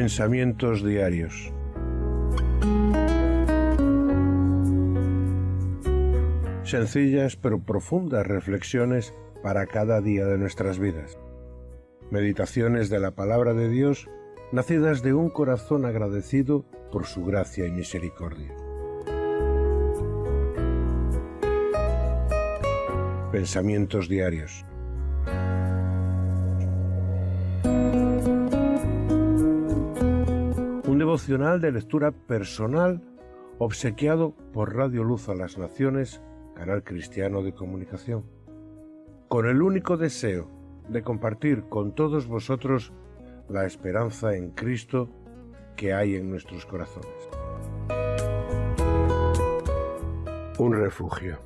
Pensamientos diarios. Sencillas pero profundas reflexiones para cada día de nuestras vidas. Meditaciones de la palabra de Dios nacidas de un corazón agradecido por su gracia y misericordia. Pensamientos diarios. Devocional de lectura personal obsequiado por Radio Luz a las Naciones, canal cristiano de comunicación, con el único deseo de compartir con todos vosotros la esperanza en Cristo que hay en nuestros corazones. Un refugio.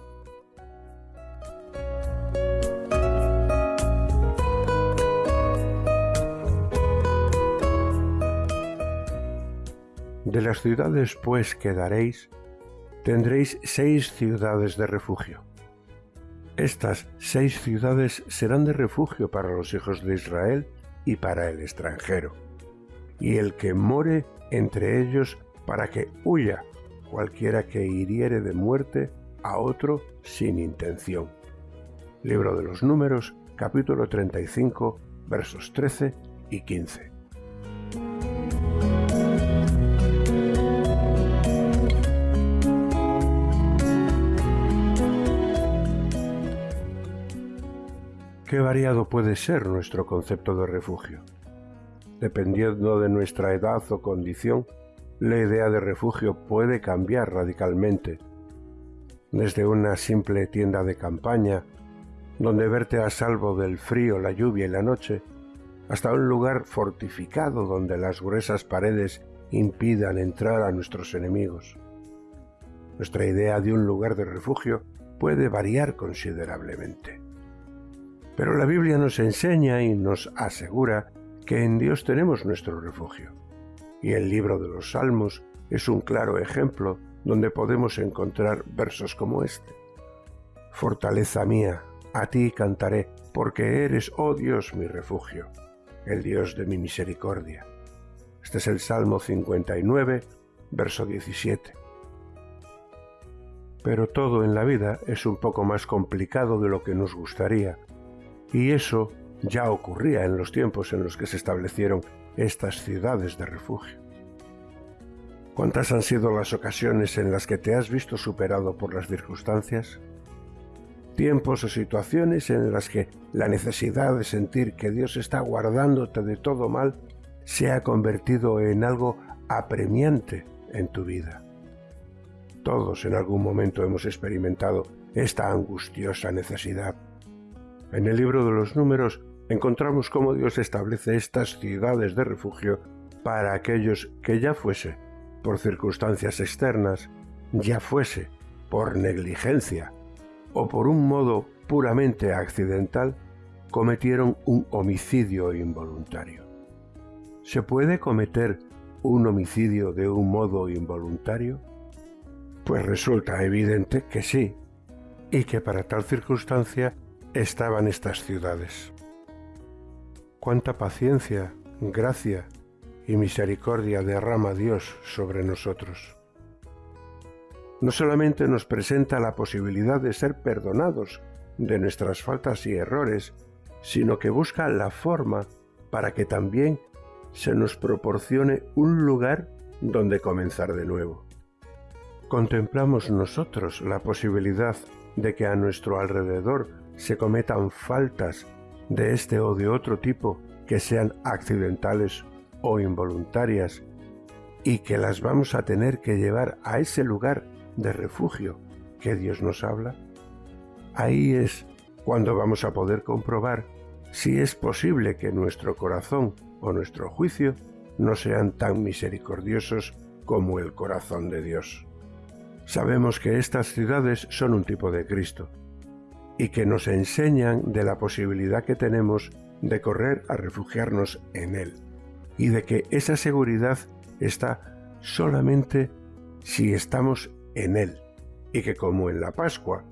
De las ciudades pues que daréis, tendréis seis ciudades de refugio. Estas seis ciudades serán de refugio para los hijos de Israel y para el extranjero, y el que more entre ellos para que huya cualquiera que hiriere de muerte a otro sin intención. Libro de los Números, capítulo 35, versos 13 y 15. Qué variado puede ser nuestro concepto de refugio. Dependiendo de nuestra edad o condición, la idea de refugio puede cambiar radicalmente. Desde una simple tienda de campaña, donde verte a salvo del frío, la lluvia y la noche, hasta un lugar fortificado donde las gruesas paredes impidan entrar a nuestros enemigos. Nuestra idea de un lugar de refugio puede variar considerablemente. Pero la Biblia nos enseña y nos asegura que en Dios tenemos nuestro refugio. Y el libro de los Salmos es un claro ejemplo donde podemos encontrar versos como este. Fortaleza mía, a ti cantaré, porque eres, oh Dios, mi refugio, el Dios de mi misericordia. Este es el Salmo 59, verso 17. Pero todo en la vida es un poco más complicado de lo que nos gustaría, y eso ya ocurría en los tiempos en los que se establecieron estas ciudades de refugio. ¿Cuántas han sido las ocasiones en las que te has visto superado por las circunstancias? Tiempos o situaciones en las que la necesidad de sentir que Dios está guardándote de todo mal se ha convertido en algo apremiante en tu vida. Todos en algún momento hemos experimentado esta angustiosa necesidad en el libro de los números encontramos cómo Dios establece estas ciudades de refugio para aquellos que ya fuese por circunstancias externas, ya fuese por negligencia o por un modo puramente accidental, cometieron un homicidio involuntario. ¿Se puede cometer un homicidio de un modo involuntario? Pues resulta evidente que sí, y que para tal circunstancia estaban estas ciudades. Cuánta paciencia, gracia y misericordia derrama Dios sobre nosotros. No solamente nos presenta la posibilidad de ser perdonados de nuestras faltas y errores, sino que busca la forma para que también se nos proporcione un lugar donde comenzar de nuevo. Contemplamos nosotros la posibilidad de que a nuestro alrededor se cometan faltas de este o de otro tipo que sean accidentales o involuntarias y que las vamos a tener que llevar a ese lugar de refugio que Dios nos habla, ahí es cuando vamos a poder comprobar si es posible que nuestro corazón o nuestro juicio no sean tan misericordiosos como el corazón de Dios. Sabemos que estas ciudades son un tipo de Cristo, y que nos enseñan de la posibilidad que tenemos de correr a refugiarnos en Él y de que esa seguridad está solamente si estamos en Él y que como en la Pascua,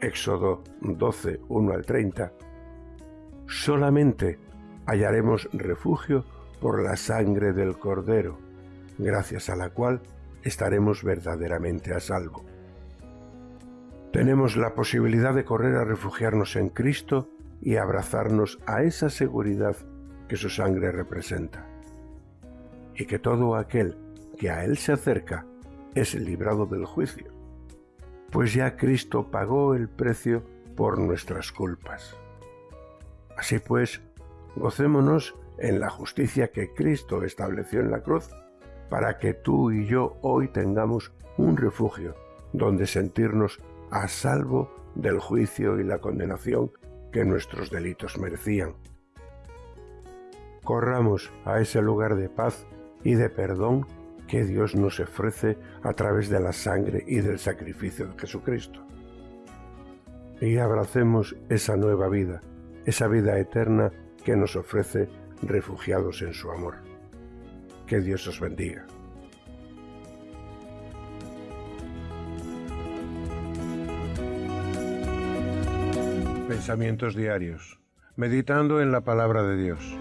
Éxodo 12, 1 al 30, solamente hallaremos refugio por la sangre del Cordero, gracias a la cual estaremos verdaderamente a salvo. Tenemos la posibilidad de correr a refugiarnos en Cristo y abrazarnos a esa seguridad que su sangre representa. Y que todo aquel que a Él se acerca es librado del juicio, pues ya Cristo pagó el precio por nuestras culpas. Así pues, gocémonos en la justicia que Cristo estableció en la cruz para que tú y yo hoy tengamos un refugio donde sentirnos a salvo del juicio y la condenación que nuestros delitos merecían. Corramos a ese lugar de paz y de perdón que Dios nos ofrece a través de la sangre y del sacrificio de Jesucristo. Y abracemos esa nueva vida, esa vida eterna que nos ofrece refugiados en su amor. Que Dios os bendiga. Pensamientos diarios. Meditando en la palabra de Dios.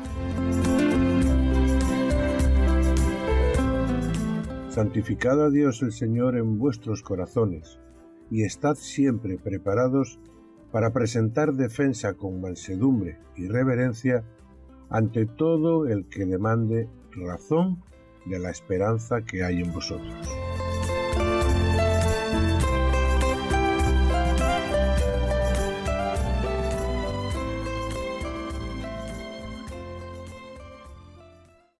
Santificad a Dios el Señor en vuestros corazones, y estad siempre preparados para presentar defensa con mansedumbre y reverencia ante todo el que demande razón de la esperanza que hay en vosotros.